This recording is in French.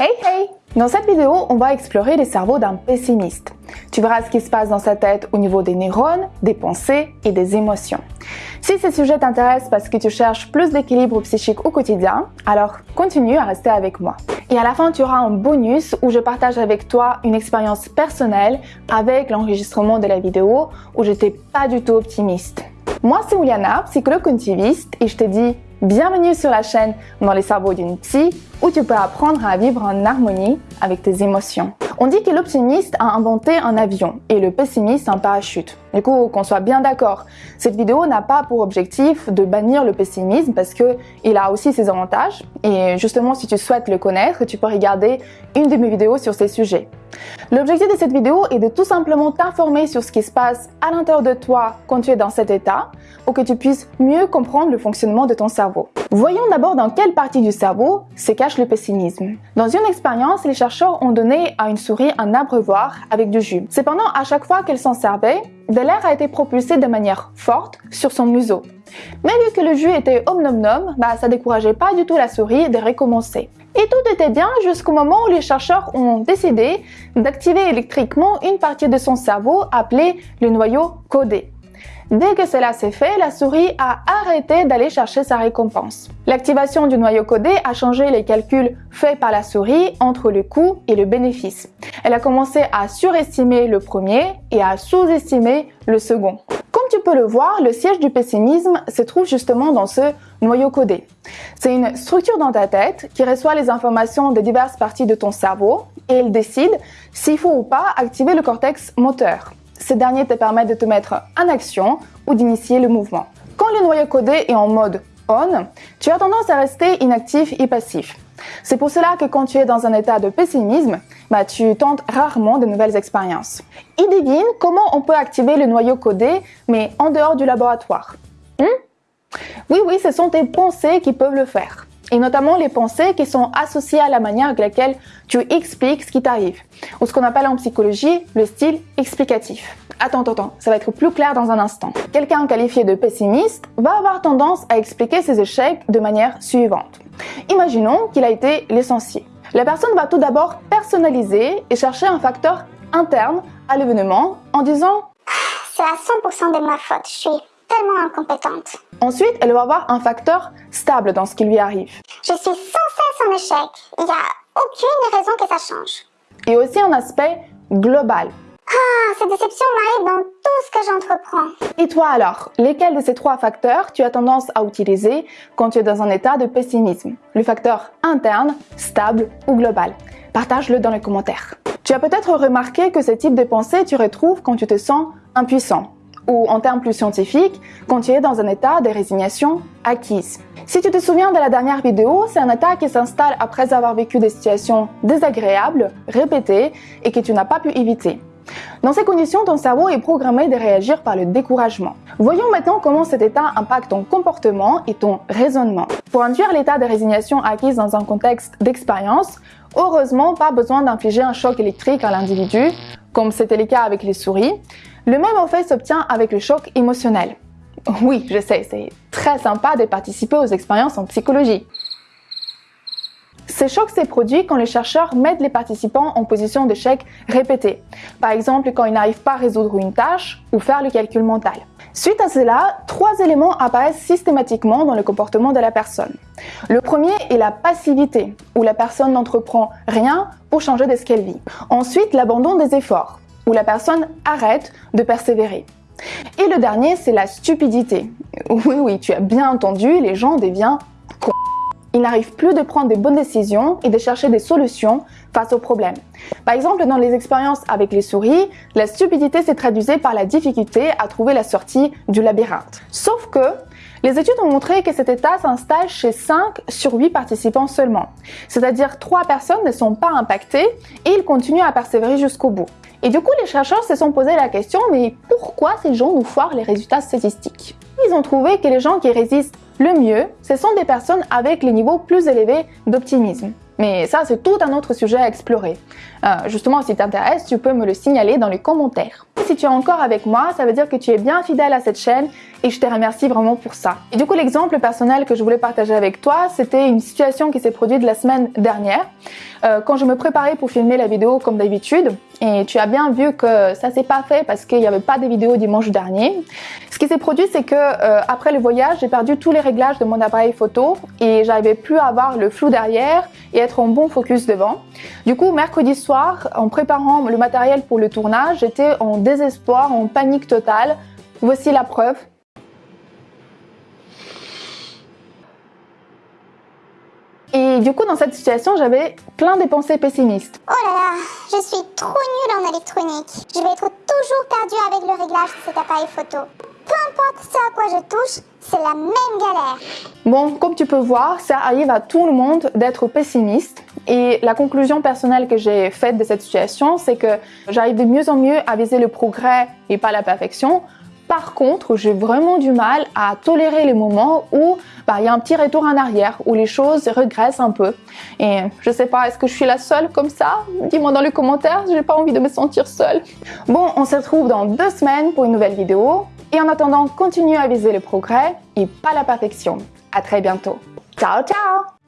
Hey hey Dans cette vidéo, on va explorer les cerveaux d'un pessimiste. Tu verras ce qui se passe dans sa tête au niveau des neurones, des pensées et des émotions. Si ces sujets t'intéressent parce que tu cherches plus d'équilibre psychique au quotidien, alors continue à rester avec moi. Et à la fin, tu auras un bonus où je partage avec toi une expérience personnelle avec l'enregistrement de la vidéo où j'étais pas du tout optimiste. Moi, c'est Ouliana, psychologue cognitiviste, et je te dis bienvenue sur la chaîne Dans les cerveaux d'une psy, où tu peux apprendre à vivre en harmonie avec tes émotions. On dit que l'optimiste a inventé un avion et le pessimiste un parachute. Du coup, qu'on soit bien d'accord, cette vidéo n'a pas pour objectif de bannir le pessimisme parce que il a aussi ses avantages. Et justement, si tu souhaites le connaître, tu peux regarder une de mes vidéos sur ces sujets. L'objectif de cette vidéo est de tout simplement t'informer sur ce qui se passe à l'intérieur de toi quand tu es dans cet état pour que tu puisses mieux comprendre le fonctionnement de ton cerveau. Voyons d'abord dans quelle partie du cerveau se cache le pessimisme. Dans une expérience, les chercheurs ont donné à une souris un abreuvoir avec du jus. Cependant, à chaque fois qu'elle s'en servait, de l'air a été propulsé de manière forte sur son museau. Mais vu que le jus était omnom-nom, bah, ça décourageait pas du tout la souris de recommencer. Et tout était bien jusqu'au moment où les chercheurs ont décidé d'activer électriquement une partie de son cerveau appelée le noyau codé. Dès que cela s'est fait, la souris a arrêté d'aller chercher sa récompense. L'activation du noyau codé a changé les calculs faits par la souris entre le coût et le bénéfice. Elle a commencé à surestimer le premier et à sous-estimer le second. Comme tu peux le voir, le siège du pessimisme se trouve justement dans ce noyau codé. C'est une structure dans ta tête qui reçoit les informations des diverses parties de ton cerveau et elle décide s'il faut ou pas activer le cortex moteur. Ces derniers te permettent de te mettre en action ou d'initier le mouvement. Quand le noyau codé est en mode on, tu as tendance à rester inactif et passif. C'est pour cela que quand tu es dans un état de pessimisme, bah, tu tentes rarement de nouvelles expériences. Et devine comment on peut activer le noyau codé, mais en dehors du laboratoire. Hmm? oui, oui, ce sont tes pensées qui peuvent le faire et notamment les pensées qui sont associées à la manière avec laquelle tu expliques ce qui t'arrive, ou ce qu'on appelle en psychologie le style explicatif. Attends, attends, ça va être plus clair dans un instant. Quelqu'un qualifié de pessimiste va avoir tendance à expliquer ses échecs de manière suivante. Imaginons qu'il a été licencié. La personne va tout d'abord personnaliser et chercher un facteur interne à l'événement en disant C'est à 100% de ma faute, je suis tellement incompétente. Ensuite, elle va avoir un facteur stable dans ce qui lui arrive. Je suis sans cesse en échec. Il n'y a aucune raison que ça change. Et aussi un aspect global. Ah, ces déceptions m'arrivent dans tout ce que j'entreprends. Et toi alors, lesquels de ces trois facteurs tu as tendance à utiliser quand tu es dans un état de pessimisme? Le facteur interne, stable ou global Partage-le dans les commentaires. Tu as peut-être remarqué que ce type de pensée tu retrouves quand tu te sens impuissant ou en termes plus scientifiques, quand tu es dans un état de résignation acquise. Si tu te souviens de la dernière vidéo, c'est un état qui s'installe après avoir vécu des situations désagréables, répétées et que tu n'as pas pu éviter. Dans ces conditions, ton cerveau est programmé de réagir par le découragement. Voyons maintenant comment cet état impacte ton comportement et ton raisonnement. Pour induire l'état de résignation acquise dans un contexte d'expérience, heureusement, pas besoin d'infliger un choc électrique à l'individu, comme c'était le cas avec les souris, le même effet s'obtient avec le choc émotionnel. Oui, je sais, c'est très sympa de participer aux expériences en psychologie. Ce choc s'est produit quand les chercheurs mettent les participants en position d'échec répété. Par exemple, quand ils n'arrivent pas à résoudre une tâche ou faire le calcul mental. Suite à cela, trois éléments apparaissent systématiquement dans le comportement de la personne. Le premier est la passivité, où la personne n'entreprend rien pour changer de ce qu'elle vit. Ensuite, l'abandon des efforts où la personne arrête de persévérer. Et le dernier, c'est la stupidité. Oui, oui, tu as bien entendu, les gens deviennent. Ils n'arrivent plus de prendre des bonnes décisions et de chercher des solutions face aux problèmes. Par exemple, dans les expériences avec les souris, la stupidité s'est traduisée par la difficulté à trouver la sortie du labyrinthe. Sauf que les études ont montré que cet état s'installe chez 5 sur 8 participants seulement. C'est-à-dire 3 personnes ne sont pas impactées et ils continuent à persévérer jusqu'au bout. Et du coup, les chercheurs se sont posé la question, mais pourquoi ces gens nous foirent les résultats statistiques? Ils ont trouvé que les gens qui résistent le mieux, ce sont des personnes avec les niveaux plus élevés d'optimisme. Mais ça, c'est tout un autre sujet à explorer. Euh, justement, si t'intéresse, tu peux me le signaler dans les commentaires. Si tu es encore avec moi, ça veut dire que tu es bien fidèle à cette chaîne et je te remercie vraiment pour ça. Et du coup, l'exemple personnel que je voulais partager avec toi, c'était une situation qui s'est produite la semaine dernière, euh, quand je me préparais pour filmer la vidéo comme d'habitude. Et tu as bien vu que ça s'est pas fait parce qu'il n'y avait pas de vidéo dimanche dernier. Ce qui s'est produit, c'est que euh, après le voyage, j'ai perdu tous les réglages de mon appareil photo et j'arrivais plus à avoir le flou derrière et être en bon focus devant. Du coup, mercredi soir, en préparant le matériel pour le tournage, j'étais en désespoir, en panique totale. Voici la preuve. Et du coup, dans cette situation, j'avais plein de pensées pessimistes. Oh là là, je suis trop nulle en électronique. Je vais être toujours perdue avec le réglage de cet appareil photo. Peu importe ce à quoi je touche, c'est la même galère. Bon, comme tu peux voir, ça arrive à tout le monde d'être pessimiste. Et la conclusion personnelle que j'ai faite de cette situation, c'est que j'arrive de mieux en mieux à viser le progrès et pas la perfection. Par contre, j'ai vraiment du mal à tolérer les moments où bah, il y a un petit retour en arrière, où les choses regressent un peu. Et je sais pas, est-ce que je suis la seule comme ça? Dis-moi dans les commentaires, j'ai pas envie de me sentir seule. Bon, on se retrouve dans deux semaines pour une nouvelle vidéo. Et en attendant, continue à viser le progrès et pas la perfection. À très bientôt. Ciao, ciao